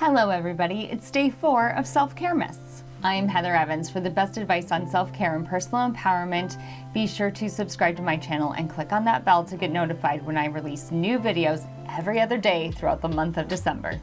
Hello everybody, it's day four of Self-Care Myths. I'm Heather Evans. For the best advice on self-care and personal empowerment, be sure to subscribe to my channel and click on that bell to get notified when I release new videos every other day throughout the month of December.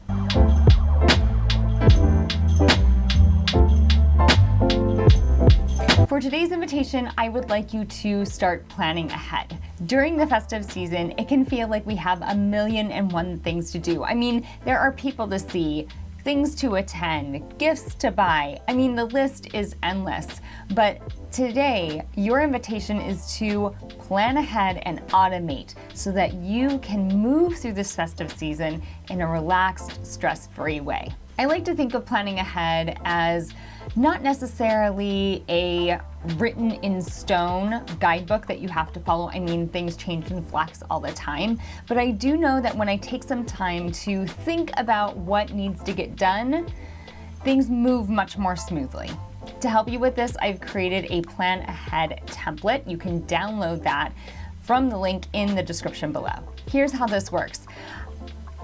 For today's invitation, I would like you to start planning ahead. During the festive season, it can feel like we have a million and one things to do. I mean, there are people to see, things to attend, gifts to buy. I mean, the list is endless. But today, your invitation is to plan ahead and automate so that you can move through this festive season in a relaxed, stress-free way. I like to think of planning ahead as not necessarily a written in stone guidebook that you have to follow. I mean, things change and flex all the time, but I do know that when I take some time to think about what needs to get done, things move much more smoothly. To help you with this, I've created a plan ahead template. You can download that from the link in the description below. Here's how this works.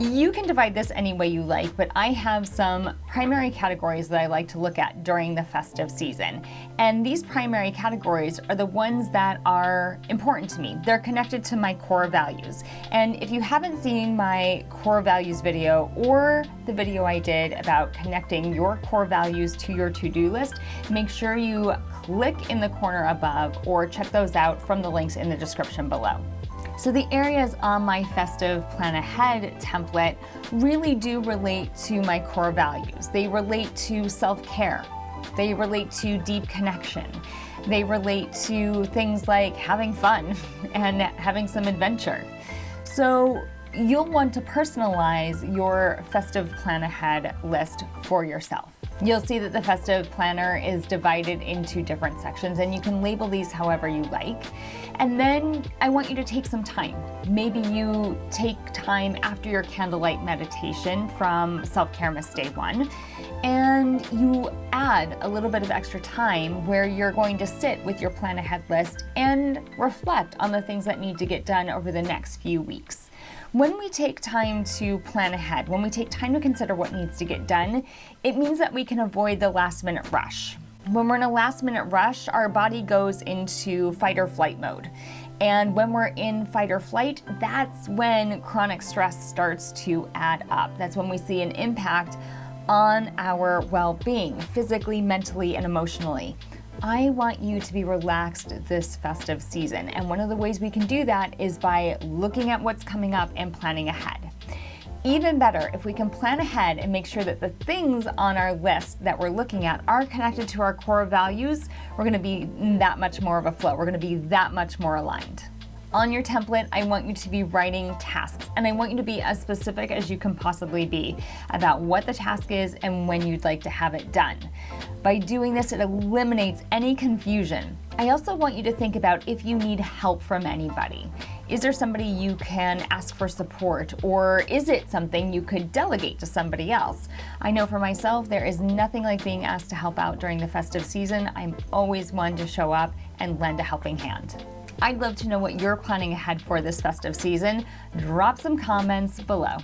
You can divide this any way you like, but I have some primary categories that I like to look at during the festive season. And these primary categories are the ones that are important to me. They're connected to my core values. And if you haven't seen my core values video or the video I did about connecting your core values to your to-do list, make sure you click in the corner above or check those out from the links in the description below. So the areas on my festive plan ahead template really do relate to my core values. They relate to self-care. They relate to deep connection. They relate to things like having fun and having some adventure. So you'll want to personalize your festive plan ahead list for yourself. You'll see that the festive planner is divided into different sections and you can label these however you like. And then I want you to take some time. Maybe you take time after your candlelight meditation from Self-Care Myths Day 1 and you add a little bit of extra time where you're going to sit with your plan ahead list and reflect on the things that need to get done over the next few weeks. When we take time to plan ahead, when we take time to consider what needs to get done, it means that we can avoid the last minute rush. When we're in a last minute rush, our body goes into fight or flight mode. And when we're in fight or flight, that's when chronic stress starts to add up. That's when we see an impact on our well-being, physically, mentally, and emotionally. I want you to be relaxed this festive season. And one of the ways we can do that is by looking at what's coming up and planning ahead. Even better, if we can plan ahead and make sure that the things on our list that we're looking at are connected to our core values, we're gonna be that much more of a flow. We're gonna be that much more aligned. On your template, I want you to be writing tasks and I want you to be as specific as you can possibly be about what the task is and when you'd like to have it done. By doing this, it eliminates any confusion. I also want you to think about if you need help from anybody. Is there somebody you can ask for support or is it something you could delegate to somebody else? I know for myself, there is nothing like being asked to help out during the festive season. I'm always one to show up and lend a helping hand. I'd love to know what you're planning ahead for this festive season. Drop some comments below.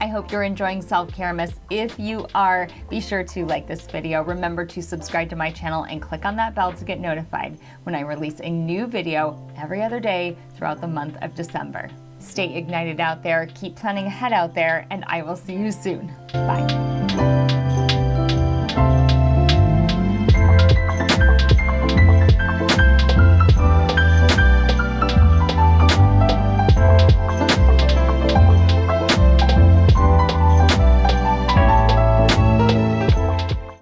I hope you're enjoying Self-Care Myths. If you are, be sure to like this video. Remember to subscribe to my channel and click on that bell to get notified when I release a new video every other day throughout the month of December. Stay ignited out there, keep planning ahead out there, and I will see you soon. Bye.